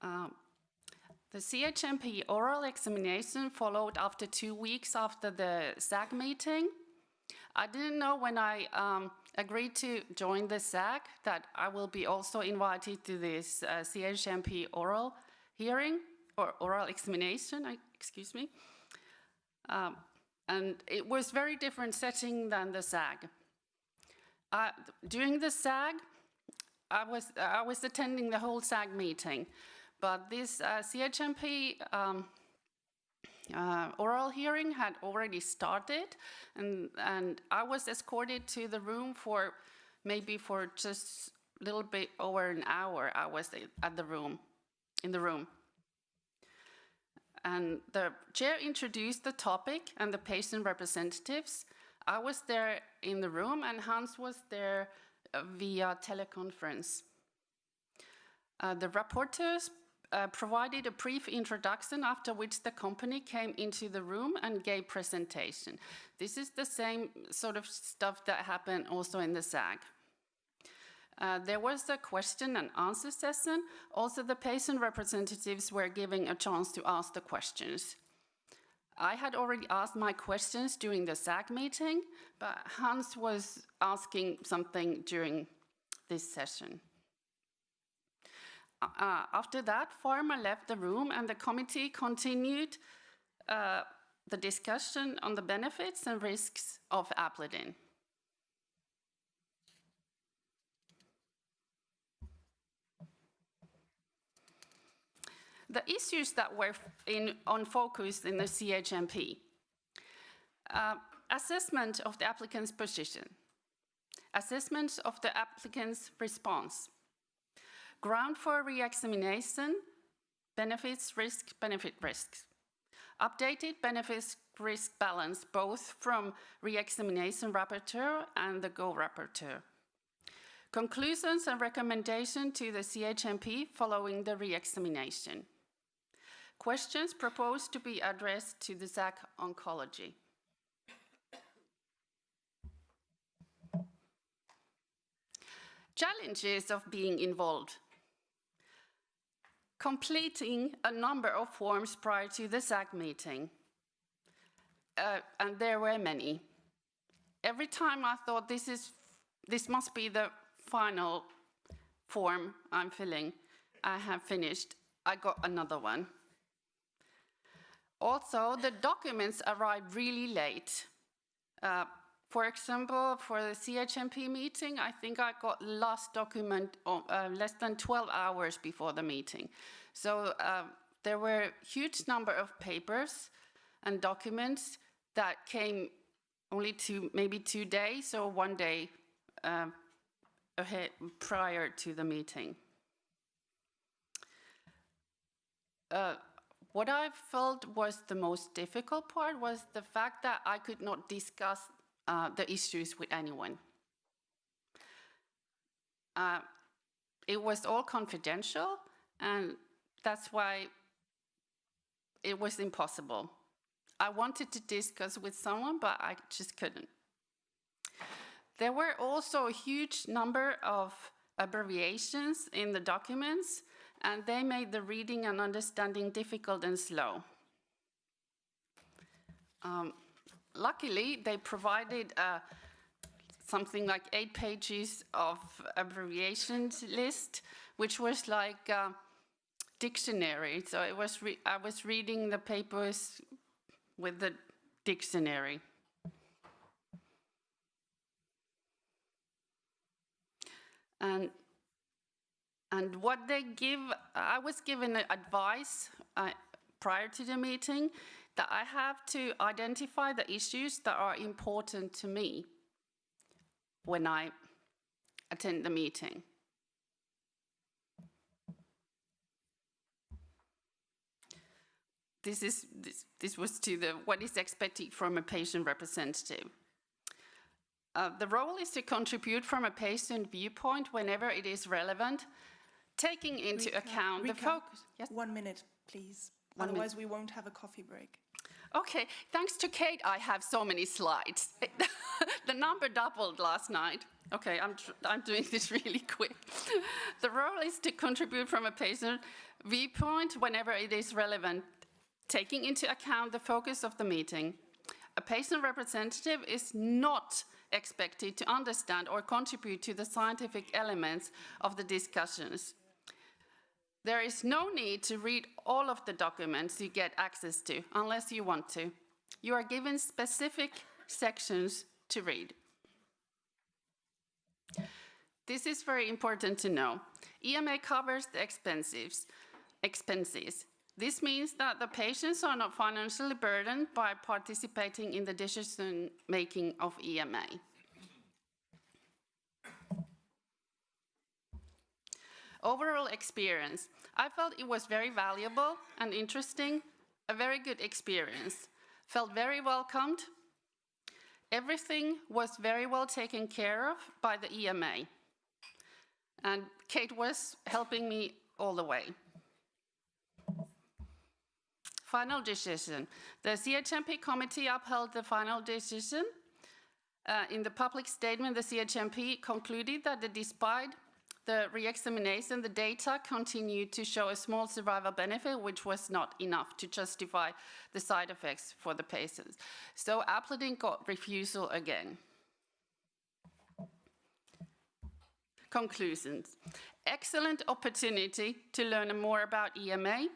Speaker 5: Um, the CHMP oral examination followed after two weeks after the SAG meeting. I didn't know when I um, agreed to join the SAG that I will be also invited to this uh, CHMP oral hearing or oral examination, I, excuse me. Um, and it was very different setting than the SAG. Uh, during the SAG, I was, I was attending the whole SAG meeting, but this uh, CHMP um, uh, oral hearing had already started, and, and I was escorted to the room for maybe for just a little bit over an hour. I was at the room, in the room. And the chair introduced the topic and the patient representatives. I was there in the room, and Hans was there via teleconference. Uh, the rapporteurs uh, provided a brief introduction after which the company came into the room and gave presentation. This is the same sort of stuff that happened also in the SAG. Uh, there was a question and answer session. Also, the patient representatives were given a chance to ask the questions. I had already asked my questions during the SAG meeting, but Hans was asking something during this session. Uh, after that, Pharma left the room and the committee continued uh, the discussion on the benefits and risks of Aplidin. The issues that were in, on focus in the CHMP. Uh, assessment of the applicant's position. Assessment of the applicant's response Ground for re-examination, benefits, risk, benefit, risks. Updated benefits risk balance, both from re-examination rapporteur and the co-rapporteur. Conclusions and recommendation to the CHMP following the re-examination. Questions proposed to be addressed to the SAG Oncology. Challenges of being involved completing a number of forms prior to the SAG meeting. Uh, and there were many. Every time I thought this, is, this must be the final form I'm filling, I have finished, I got another one. Also, the documents arrived really late. Uh, for example, for the CHMP meeting, I think I got last document uh, less than 12 hours before the meeting. So uh, there were huge number of papers and documents that came only to maybe two days or one day uh, ahead prior to the meeting. Uh, what I felt was the most difficult part was the fact that I could not discuss uh, the issues with anyone. Uh, it was all confidential, and that's why it was impossible. I wanted to discuss with someone, but I just couldn't. There were also a huge number of abbreviations in the documents, and they made the reading and understanding difficult and slow. Um, luckily, they provided uh, something like eight pages of abbreviations list, which was like a dictionary. So it was I was reading the papers with the dictionary. And and what they give, I was given advice uh, prior to the meeting that I have to identify the issues that are important to me when I attend the meeting. this, is, this, this was to the what is expected from a patient representative. Uh, the role is to contribute from a patient viewpoint whenever it is relevant, taking into
Speaker 2: Rika,
Speaker 5: account the focus. Yes?
Speaker 2: One minute, please.
Speaker 5: One
Speaker 2: Otherwise, we won't have a coffee break.
Speaker 5: Okay, thanks to Kate, I have so many slides. the number doubled last night. Okay, I'm, I'm doing this really quick. the role is to contribute from a patient viewpoint whenever it is relevant, taking into account the focus of the meeting. A patient representative is not expected to understand or contribute to the scientific elements of the discussions. There is no need to read all of the documents you get access to unless you want to. You are given specific sections to read. This is very important to know. EMA covers the expenses. expenses. This means that the patients are not financially burdened by participating in the decision making of EMA. Overall experience. I felt it was very valuable and interesting, a very good experience. Felt very welcomed. Everything was very well taken care of by the EMA. And Kate was helping me all the way. Final decision. The CHMP committee upheld the final decision. Uh, in the public statement, the CHMP concluded that the, despite the re-examination, the data continued to show a small survival benefit, which was not enough to justify the side effects for the patients. So Aplidin got refusal again. Conclusions. Excellent opportunity to learn more about EMA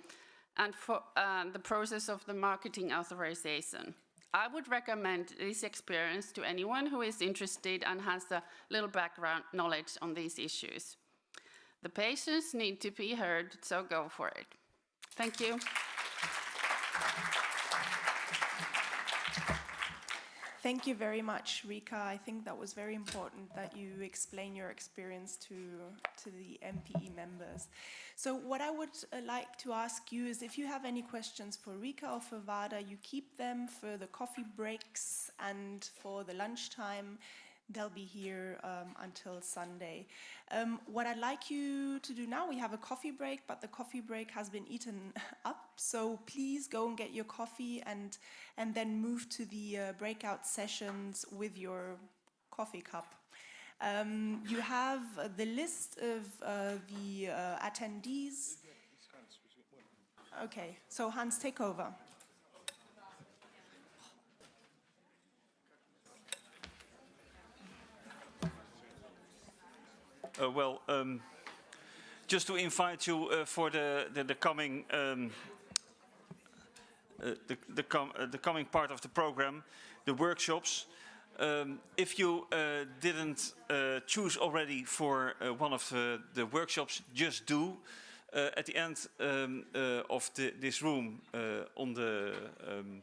Speaker 5: and for uh, the process of the marketing authorization. I would recommend this experience to anyone who is interested and has a little background knowledge on these issues. The patients need to be heard, so go for it. Thank you.
Speaker 2: Thank you very much, Rika. I think that was very important that you explain your experience to, to the MPE members. So what I would uh, like to ask you is if you have any questions for Rika or for Vada, you keep them for the coffee breaks and for the lunchtime. They'll be here um, until Sunday. Um, what I'd like you to do now, we have a coffee break, but the coffee break has been eaten up. So please go and get your coffee and, and then move to the uh, breakout sessions with your coffee cup. Um, you have uh, the list of uh, the uh, attendees. Okay, so Hans, take over.
Speaker 1: Uh, well, um, just to invite you uh, for the, the, the coming um, uh, the, the, com uh, the coming part of the program, the workshops. Um, if you uh, didn't uh, choose already for one of the, the workshops, just do. At the end um, of the, this room, on the um,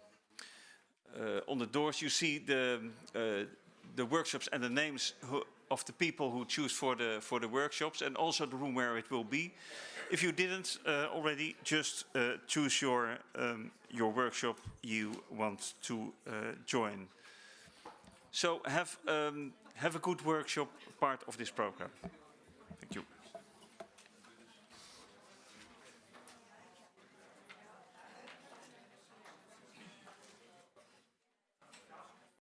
Speaker 1: on the doors, you see the the workshops and the names who, of the people who choose for the for the workshops, and also the room where it will be. If you didn't uh, already, just uh, choose your um, your workshop you want to uh, join. So have um, have a good workshop part of this program.